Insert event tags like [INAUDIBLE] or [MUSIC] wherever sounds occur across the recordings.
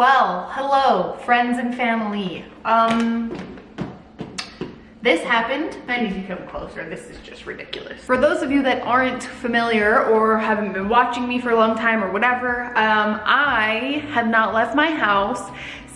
Well, hello, friends and family. Um, this happened. I need to come closer. This is just ridiculous. For those of you that aren't familiar or haven't been watching me for a long time or whatever, um, I have not left my house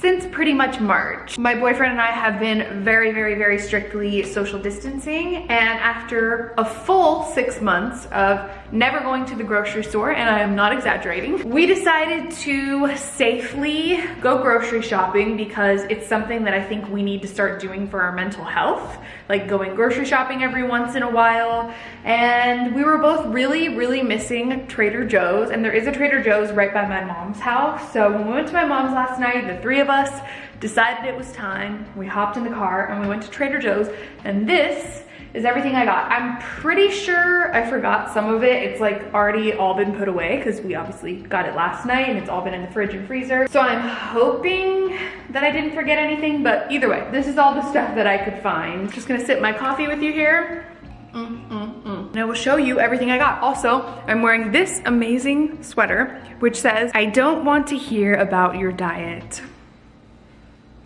since pretty much March. My boyfriend and I have been very, very, very strictly social distancing and after a full six months of never going to the grocery store, and I am not exaggerating, we decided to safely go grocery shopping because it's something that I think we need to start doing for our mental health, like going grocery shopping every once in a while. And we were both really, really missing Trader Joe's, and there is a Trader Joe's right by my mom's house. So when we went to my mom's last night, the three of us decided it was time. We hopped in the car and we went to Trader Joe's and this is everything I got. I'm pretty sure I forgot some of it. It's like already all been put away because we obviously got it last night and it's all been in the fridge and freezer. So I'm hoping that I didn't forget anything, but either way, this is all the stuff that I could find. Just gonna sip my coffee with you here. Mm, mm, mm. And I will show you everything I got. Also, I'm wearing this amazing sweater, which says, I don't want to hear about your diet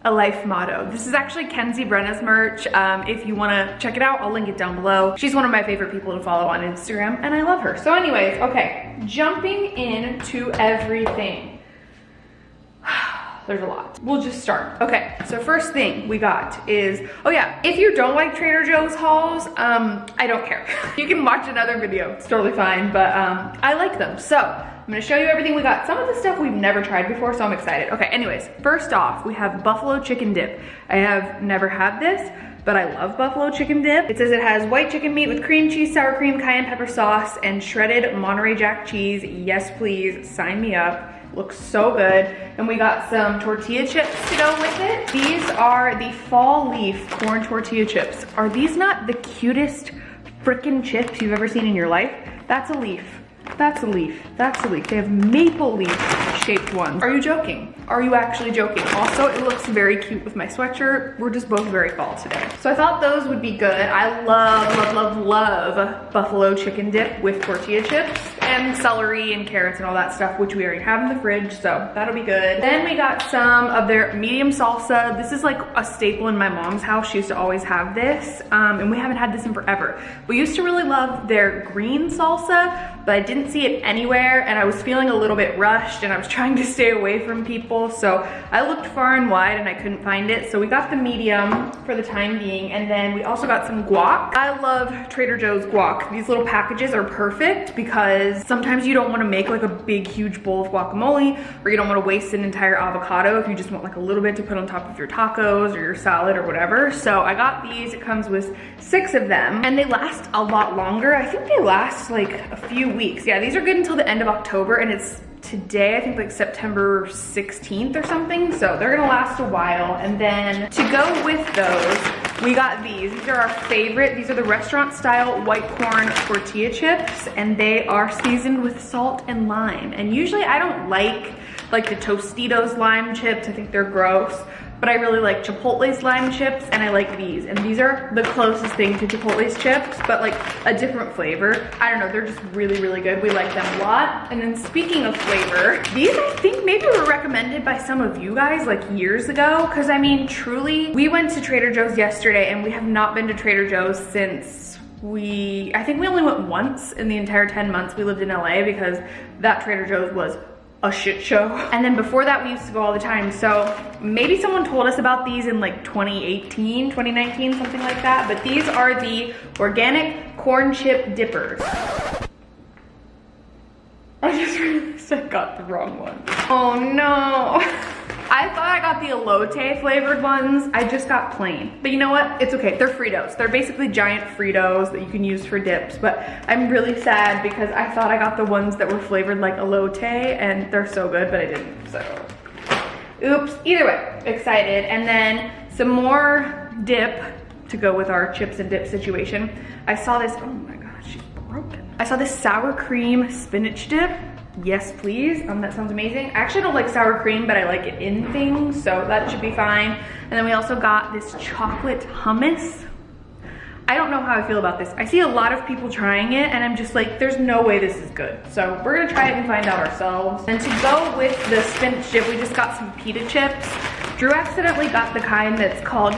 a life motto. This is actually Kenzie Brenna's merch. Um, if you wanna check it out, I'll link it down below. She's one of my favorite people to follow on Instagram and I love her. So anyways, okay, jumping into everything. [SIGHS] There's a lot. We'll just start. Okay, so first thing we got is, oh yeah, if you don't like Trader Joe's hauls, um, I don't care. [LAUGHS] you can watch another video, it's totally fine, but um, I like them. So I'm gonna show you everything we got. Some of the stuff we've never tried before, so I'm excited. Okay, anyways, first off, we have buffalo chicken dip. I have never had this, but I love buffalo chicken dip. It says it has white chicken meat with cream cheese, sour cream, cayenne pepper sauce, and shredded Monterey Jack cheese. Yes, please, sign me up. Looks so good. And we got some tortilla chips to go with it. These are the fall leaf corn tortilla chips. Are these not the cutest freaking chips you've ever seen in your life? That's a leaf. That's a leaf. That's a leaf. They have maple leaf shaped ones. Are you joking? Are you actually joking? Also, it looks very cute with my sweatshirt. We're just both very fall today. So I thought those would be good. I love, love, love, love buffalo chicken dip with tortilla chips and celery and carrots and all that stuff, which we already have in the fridge, so that'll be good. Then we got some of their medium salsa. This is like a staple in my mom's house. She used to always have this, um, and we haven't had this in forever. We used to really love their green salsa, but I didn't see it anywhere, and I was feeling a little bit rushed, and I was [LAUGHS] trying to stay away from people, so I looked far and wide, and I couldn't find it. So we got the medium for the time being, and then we also got some guac. I love Trader Joe's guac. These little packages are perfect because sometimes you don't want to make like a big huge bowl of guacamole or you don't want to waste an entire avocado if you just want like a little bit to put on top of your tacos or your salad or whatever. So I got these, it comes with six of them and they last a lot longer. I think they last like a few weeks. Yeah, these are good until the end of October and it's today, I think like September 16th or something. So they're gonna last a while. And then to go with those, we got these. These are our favorite. These are the restaurant style white corn tortilla chips and they are seasoned with salt and lime. And usually I don't like like the Tostitos lime chips. I think they're gross but I really like Chipotle's lime chips and I like these. And these are the closest thing to Chipotle's chips, but like a different flavor. I don't know, they're just really, really good. We like them a lot. And then speaking of flavor, these I think maybe were recommended by some of you guys like years ago. Cause I mean, truly, we went to Trader Joe's yesterday and we have not been to Trader Joe's since we, I think we only went once in the entire 10 months we lived in LA because that Trader Joe's was a shit show. [LAUGHS] And then before that, we used to go all the time. So maybe someone told us about these in like 2018, 2019, something like that. But these are the organic corn chip dippers. I just realized I got the wrong one. Oh no. [LAUGHS] I thought I got the elote flavored ones. I just got plain. But you know what? It's okay. They're Fritos. They're basically giant Fritos that you can use for dips. But I'm really sad because I thought I got the ones that were flavored like elote and they're so good, but I didn't. So, oops. Either way, excited. And then some more dip to go with our chips and dip situation. I saw this, oh my gosh, she's broken. I saw this sour cream spinach dip yes please um that sounds amazing i actually don't like sour cream but i like it in things so that should be fine and then we also got this chocolate hummus I don't know how I feel about this. I see a lot of people trying it and I'm just like, there's no way this is good. So we're gonna try it and find out ourselves. And to go with the spinach dip, we just got some pita chips. Drew accidentally got the kind that's called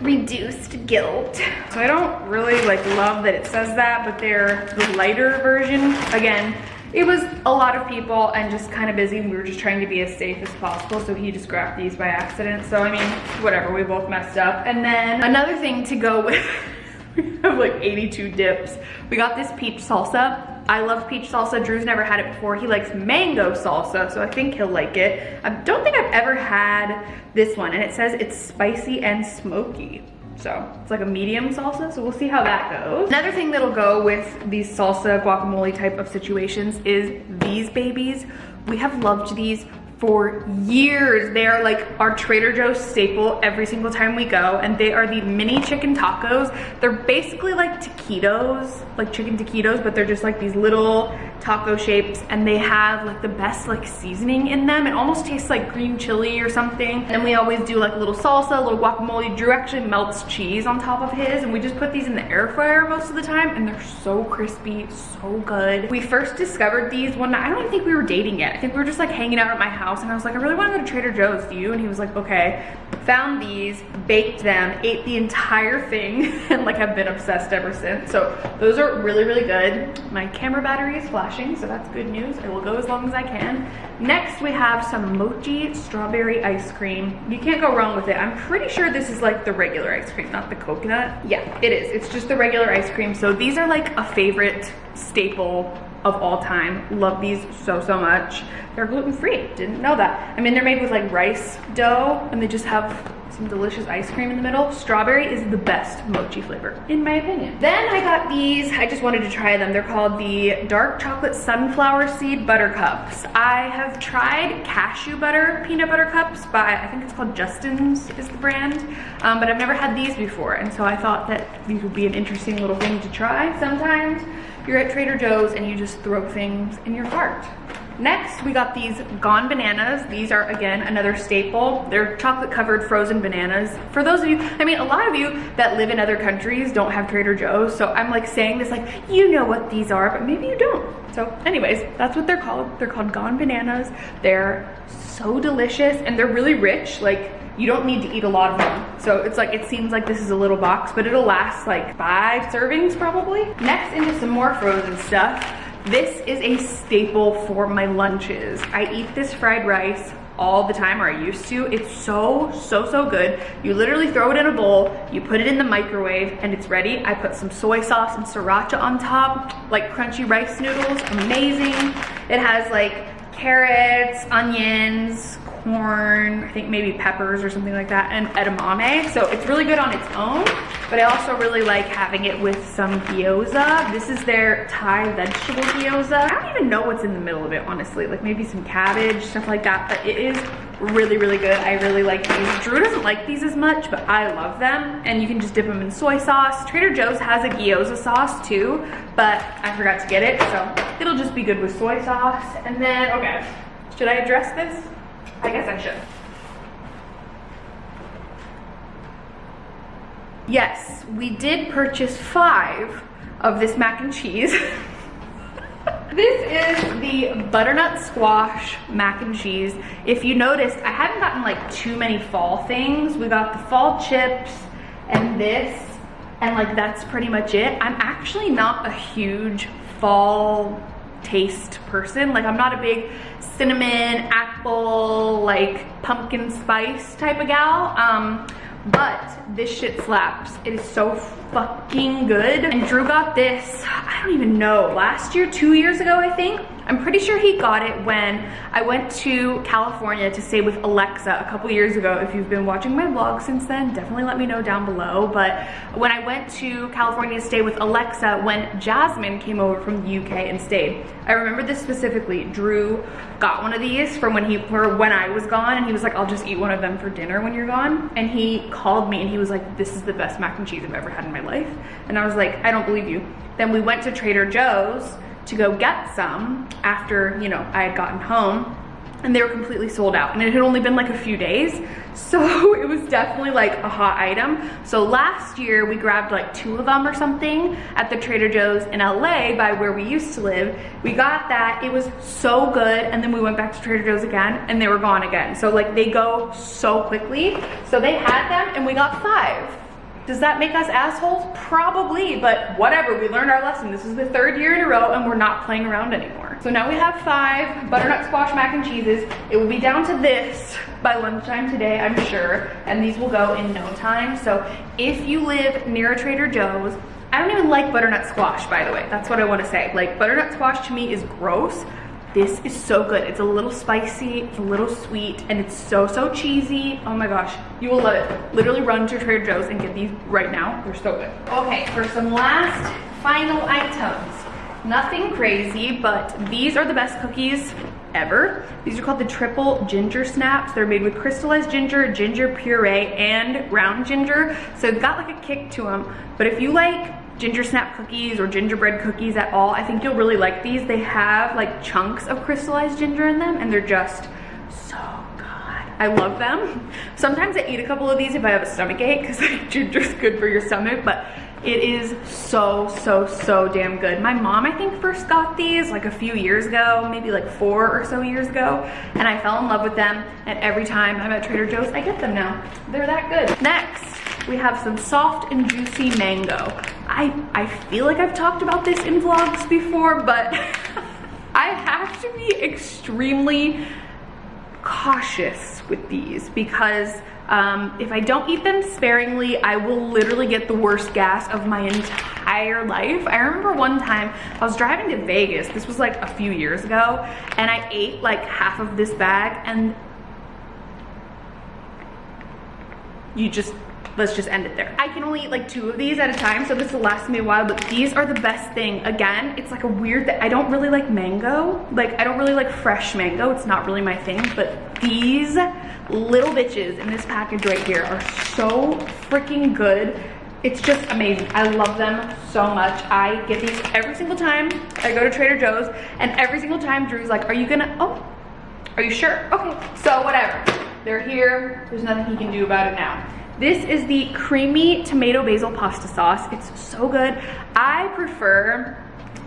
reduced guilt. So I don't really like love that it says that, but they're the lighter version. Again, it was a lot of people and just kind of busy. And we were just trying to be as safe as possible. So he just grabbed these by accident. So I mean, whatever, we both messed up. And then another thing to go with, [LAUGHS] we have like 82 dips. We got this peach salsa. I love peach salsa. Drew's never had it before. He likes mango salsa, so I think he'll like it. I don't think I've ever had this one, and it says it's spicy and smoky. So it's like a medium salsa, so we'll see how that goes. Another thing that'll go with these salsa guacamole type of situations is these babies. We have loved these for years. They are like our Trader Joe's staple every single time we go and they are the mini chicken tacos. They're basically like taquitos, like chicken taquitos, but they're just like these little taco shapes and they have like the best like seasoning in them. It almost tastes like green chili or something. And we always do like a little salsa, a little guacamole. Drew actually melts cheese on top of his and we just put these in the air fryer most of the time and they're so crispy, so good. We first discovered these one night, I don't even think we were dating yet. I think we were just like hanging out at my house house and I was like, I really want to go to Trader Joe's, do you? And he was like, okay. Found these, baked them, ate the entire thing, [LAUGHS] and like have been obsessed ever since. So those are really, really good. My camera battery is flashing, so that's good news. I will go as long as I can. Next, we have some mochi strawberry ice cream. You can't go wrong with it. I'm pretty sure this is like the regular ice cream, not the coconut. Yeah, it is. It's just the regular ice cream. So these are like a favorite staple of all time. Love these so, so much. They're gluten-free, didn't know that. I mean, they're made with like rice dough and they just have some delicious ice cream in the middle. Strawberry is the best mochi flavor, in my opinion. Then I got these, I just wanted to try them. They're called the Dark Chocolate Sunflower Seed Butter Cups. I have tried cashew butter peanut butter cups by, I think it's called Justin's is the brand, um, but I've never had these before. And so I thought that these would be an interesting little thing to try sometimes you're at Trader Joe's and you just throw things in your cart. Next, we got these Gone Bananas. These are, again, another staple. They're chocolate covered frozen bananas. For those of you, I mean, a lot of you that live in other countries don't have Trader Joe's, so I'm like saying this like, you know what these are, but maybe you don't. So anyways, that's what they're called. They're called Gone Bananas. They're so delicious and they're really rich. Like, you don't need to eat a lot of them. So it's like, it seems like this is a little box, but it'll last like five servings probably. Next into some more frozen stuff. This is a staple for my lunches. I eat this fried rice all the time, or I used to. It's so, so, so good. You literally throw it in a bowl, you put it in the microwave, and it's ready. I put some soy sauce and sriracha on top, like crunchy rice noodles, amazing. It has like carrots, onions, corn, I think maybe peppers or something like that, and edamame. So it's really good on its own, but I also really like having it with some gyoza. This is their Thai vegetable gyoza. I don't even know what's in the middle of it, honestly. Like maybe some cabbage, stuff like that, but it is really, really good. I really like these. Drew doesn't like these as much, but I love them. And you can just dip them in soy sauce. Trader Joe's has a gyoza sauce too, but I forgot to get it, so it'll just be good with soy sauce. And then, okay, should I address this? I guess I should. Yes, we did purchase five of this mac and cheese. [LAUGHS] this is the butternut squash mac and cheese. If you noticed, I haven't gotten like too many fall things. We got the fall chips and this, and like that's pretty much it. I'm actually not a huge fall taste person. Like I'm not a big cinnamon, apple, like pumpkin spice type of gal. Um, but this shit slaps. It is so fucking good. And Drew got this, I don't even know, last year, two years ago, I think. I'm pretty sure he got it when I went to California to stay with Alexa a couple years ago. If you've been watching my vlog since then, definitely let me know down below. But when I went to California to stay with Alexa, when Jasmine came over from the UK and stayed, I remember this specifically. Drew got one of these from when he, or when I was gone, and he was like, I'll just eat one of them for dinner when you're gone. And he called me and he was like, this is the best mac and cheese I've ever had in my life. And I was like, I don't believe you. Then we went to Trader Joe's to go get some after, you know, I had gotten home. and they were completely sold out. And it had only been like a few days [LAUGHS] so it was definitely like a hot item. So last year we grabbed like two of them or something at the trader joe's in la by where we used to live. We got that. It was so good. And then we went back to trader joe's again and they were gone again. So like they go so quickly. So they had them and we got five does that make us assholes? Probably, but whatever, we learned our lesson. This is the third year in a row and we're not playing around anymore. So now we have five butternut squash mac and cheeses. It will be down to this by lunchtime today, I'm sure, and these will go in no time. So if you live near a Trader Joe's, I don't even like butternut squash, by the way. That's what I wanna say. Like butternut squash to me is gross, this is so good. It's a little spicy, it's a little sweet, and it's so, so cheesy. Oh my gosh, you will love it. Literally run to Trader Joe's and get these right now. They're so good. Okay, for some last final items. Nothing crazy, but these are the best cookies ever. These are called the triple ginger snaps. They're made with crystallized ginger, ginger puree, and ground ginger. So they've got like a kick to them. But if you like ginger snap cookies or gingerbread cookies at all, I think you'll really like these. They have like chunks of crystallized ginger in them and they're just so good. I love them. Sometimes I eat a couple of these if I have a stomach ache because [LAUGHS] like, ginger's good for your stomach, but it is so, so, so damn good. My mom, I think, first got these like a few years ago, maybe like four or so years ago, and I fell in love with them, and every time I'm at Trader Joe's, I get them now. They're that good. Next, we have some soft and juicy mango. I, I feel like I've talked about this in vlogs before, but [LAUGHS] I have to be extremely cautious with these because um, if I don't eat them sparingly, I will literally get the worst gas of my entire life. I remember one time I was driving to Vegas, this was like a few years ago, and I ate like half of this bag and you just let's just end it there. I can only eat like two of these at a time, so this will last me a while, but these are the best thing. Again, it's like a weird that I don't really like mango. Like I don't really like fresh mango. It's not really my thing, but these little bitches in this package right here are so freaking good. It's just amazing. I love them so much. I get these every single time I go to Trader Joe's and every single time Drew's like, are you gonna, oh, are you sure? Okay, so whatever. They're here. There's nothing he can do about it now. This is the creamy tomato basil pasta sauce. It's so good. I prefer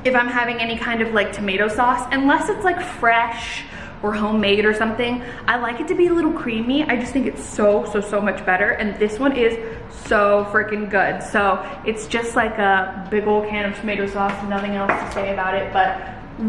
if I'm having any kind of like tomato sauce, unless it's like fresh or homemade or something, I like it to be a little creamy. I just think it's so, so, so much better. And this one is so freaking good. So it's just like a big old can of tomato sauce, nothing else to say about it, but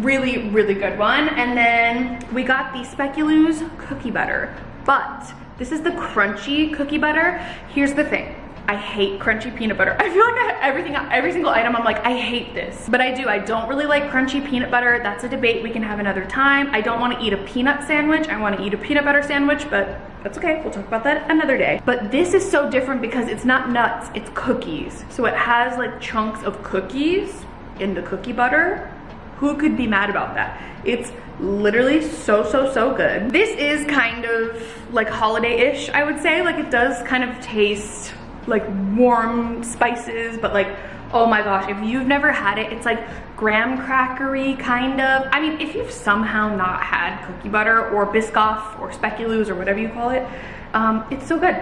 really, really good one. And then we got the Speculoos cookie butter, but this is the crunchy cookie butter. Here's the thing. I hate crunchy peanut butter. [LAUGHS] I feel like I, everything, every single item, I'm like, I hate this. But I do, I don't really like crunchy peanut butter. That's a debate we can have another time. I don't wanna eat a peanut sandwich. I wanna eat a peanut butter sandwich, but that's okay. We'll talk about that another day. But this is so different because it's not nuts, it's cookies. So it has like chunks of cookies in the cookie butter. Who could be mad about that? It's literally so, so, so good. This is kind of like holiday-ish, I would say. Like it does kind of taste like warm spices, but like, oh my gosh, if you've never had it, it's like graham crackery kind of. I mean, if you've somehow not had cookie butter or Biscoff or Speculoos or whatever you call it, um, it's so good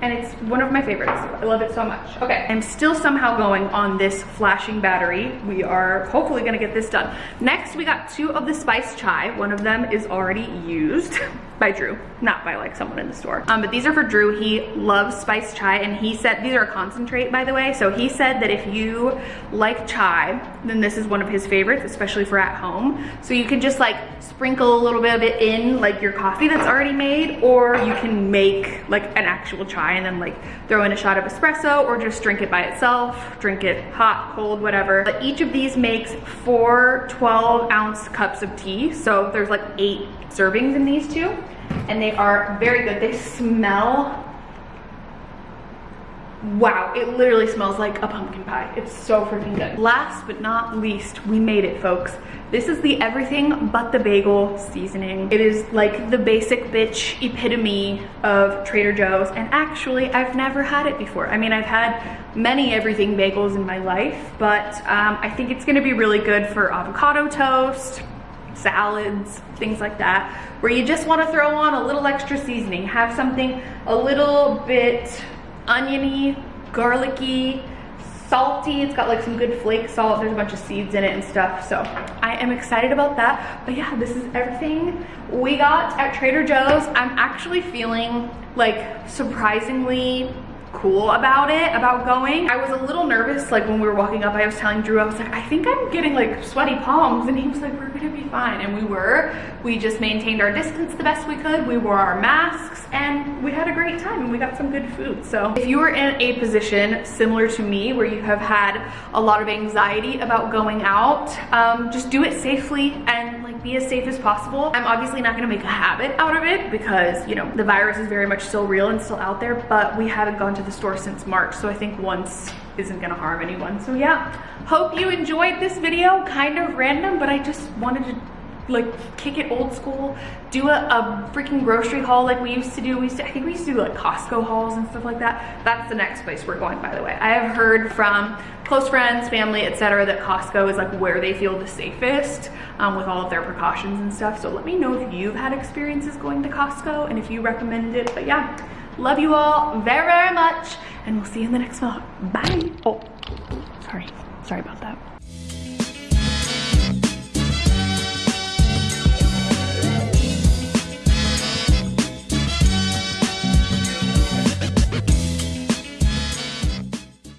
and it's one of my favorites. I love it so much. Okay, I'm still somehow going on this flashing battery. We are hopefully gonna get this done. Next, we got two of the spice chai. One of them is already used [LAUGHS] by Drew, not by like someone in the store. Um, but these are for Drew. He loves spice chai and he said, these are a concentrate by the way. So he said that if you like chai, then this is one of his favorites, especially for at home. So you can just like sprinkle a little bit of it in like your coffee that's already made, or you can make like an actual chai and then like throw in a shot of espresso or just drink it by itself, drink it hot, cold, whatever. But each of these makes four 12 ounce cups of tea. So there's like eight servings in these two and they are very good. They smell wow it literally smells like a pumpkin pie. It's so freaking good. Last but not least we made it folks. This is the everything but the bagel seasoning. It is like the basic bitch epitome of trader joe's and actually i've never had it before. I mean i've had many everything bagels in my life but um, i think it's to be really good for avocado toast salads, things like that, where you just wanna throw on a little extra seasoning, have something a little bit oniony, garlicky, salty. It's got like some good flake salt. There's a bunch of seeds in it and stuff. So I am excited about that. But yeah, this is everything we got at Trader Joe's. I'm actually feeling like surprisingly cool about it, about going. I was a little nervous, like when we were walking up, I was telling Drew, I was like, I think I'm getting like sweaty palms. And he was like, we're gonna be fine. And we were. We just maintained our distance the best we could. We wore our masks and we had a great time and we got some good food. So if you are in a position similar to me where you have had a lot of anxiety about going out, um, just do it safely and like be as safe as possible. I'm obviously not gonna make a habit out of it because, you know, the virus is very much still real and still out there, but we haven't gone to the store since March. So I think once isn't gonna harm anyone. So yeah, hope you enjoyed this video. Kind of random, but I just wanted to like kick it old school, do a, a, freaking grocery haul like we used to do. We used to, I think we used to do like Costco hauls and stuff like that. That's the next place we're going, by the way. I have heard from close friends, family, etc., that Costco is like where they feel the safest um, with all of their precautions and stuff. So let me know if you've had experiences going to Costco and if you recommend it. But yeah, love you all very, very much. And we'll see you in the next vlog. Bye. Oh, sorry. Sorry about that.